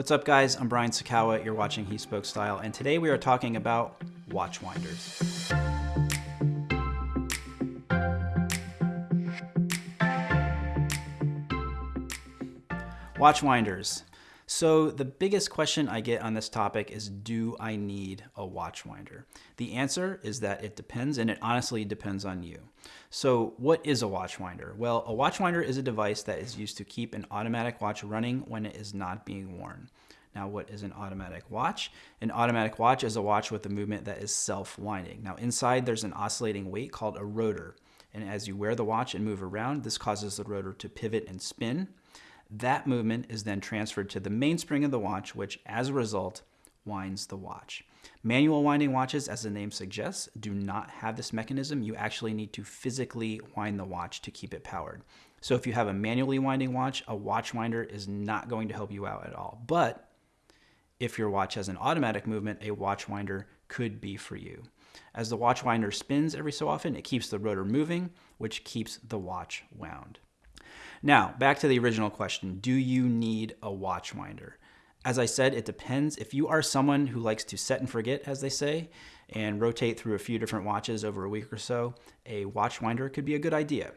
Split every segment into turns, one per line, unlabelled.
What's up guys, I'm Brian Sacawa, you're watching He Spoke Style, and today we are talking about watch winders. Watch winders. So the biggest question I get on this topic is, do I need a watch winder? The answer is that it depends, and it honestly depends on you. So what is a watch winder? Well, a watch winder is a device that is used to keep an automatic watch running when it is not being worn. Now, what is an automatic watch? An automatic watch is a watch with a movement that is self-winding. Now, inside there's an oscillating weight called a rotor. And as you wear the watch and move around, this causes the rotor to pivot and spin. That movement is then transferred to the mainspring of the watch, which as a result winds the watch. Manual winding watches, as the name suggests, do not have this mechanism. You actually need to physically wind the watch to keep it powered. So if you have a manually winding watch, a watch winder is not going to help you out at all. But if your watch has an automatic movement, a watch winder could be for you. As the watch winder spins every so often, it keeps the rotor moving, which keeps the watch wound. Now, back to the original question, do you need a watch winder? As I said, it depends. If you are someone who likes to set and forget, as they say, and rotate through a few different watches over a week or so, a watch winder could be a good idea.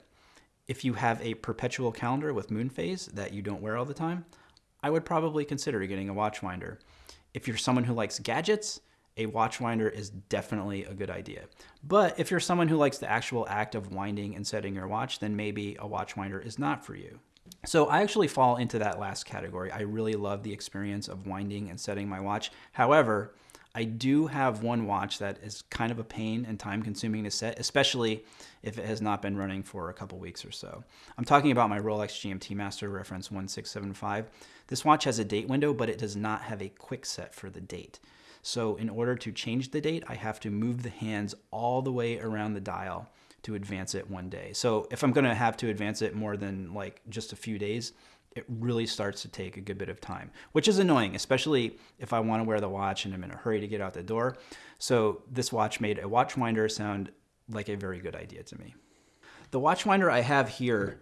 If you have a perpetual calendar with moon phase that you don't wear all the time, I would probably consider getting a watch winder. If you're someone who likes gadgets, a watch winder is definitely a good idea. But if you're someone who likes the actual act of winding and setting your watch, then maybe a watch winder is not for you. So I actually fall into that last category. I really love the experience of winding and setting my watch. However, I do have one watch that is kind of a pain and time consuming to set, especially if it has not been running for a couple weeks or so. I'm talking about my Rolex GMT Master reference 1675. This watch has a date window, but it does not have a quick set for the date. So in order to change the date, I have to move the hands all the way around the dial to advance it one day. So if I'm gonna have to advance it more than like just a few days, it really starts to take a good bit of time, which is annoying, especially if I wanna wear the watch and I'm in a hurry to get out the door. So this watch made a watch winder sound like a very good idea to me. The watch winder I have here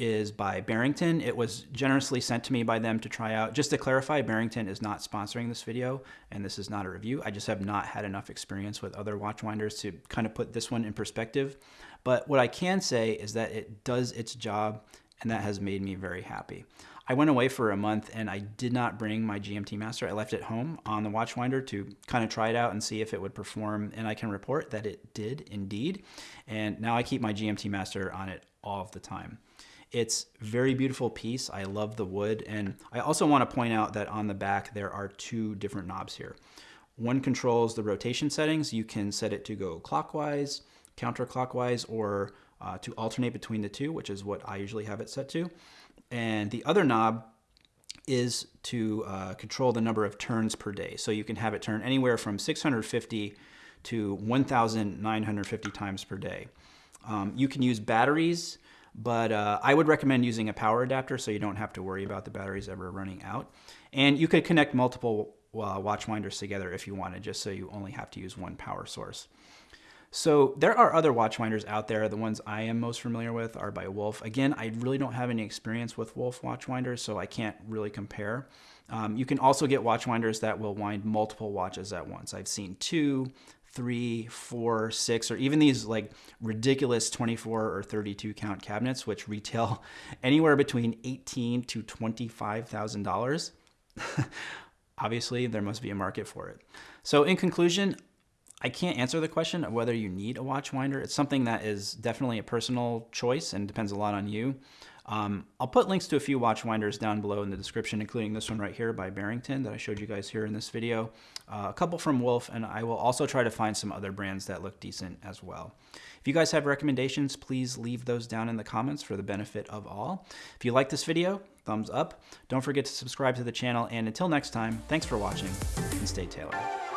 is by Barrington. It was generously sent to me by them to try out. Just to clarify, Barrington is not sponsoring this video, and this is not a review. I just have not had enough experience with other watch winders to kind of put this one in perspective. But what I can say is that it does its job, and that has made me very happy. I went away for a month and I did not bring my GMT Master. I left it home on the Watchwinder to kind of try it out and see if it would perform. And I can report that it did indeed. And now I keep my GMT Master on it all of the time. It's very beautiful piece. I love the wood. And I also want to point out that on the back, there are two different knobs here. One controls the rotation settings. You can set it to go clockwise, counterclockwise, or uh, to alternate between the two, which is what I usually have it set to. And the other knob is to uh, control the number of turns per day. So you can have it turn anywhere from 650 to 1,950 times per day. Um, you can use batteries but uh, I would recommend using a power adapter so you don't have to worry about the batteries ever running out. And you could connect multiple uh, watch winders together if you wanted, just so you only have to use one power source. So there are other watch winders out there. The ones I am most familiar with are by Wolf. Again, I really don't have any experience with Wolf watch winders, so I can't really compare. Um, you can also get watch winders that will wind multiple watches at once. I've seen two, three, four, six, or even these like ridiculous 24 or 32 count cabinets, which retail anywhere between 18 to $25,000. Obviously, there must be a market for it. So in conclusion, I can't answer the question of whether you need a watch winder. It's something that is definitely a personal choice and depends a lot on you. Um, I'll put links to a few watch winders down below in the description, including this one right here by Barrington that I showed you guys here in this video, uh, a couple from Wolf, and I will also try to find some other brands that look decent as well. If you guys have recommendations, please leave those down in the comments for the benefit of all. If you like this video, thumbs up. Don't forget to subscribe to the channel, and until next time, thanks for watching, and stay tailored.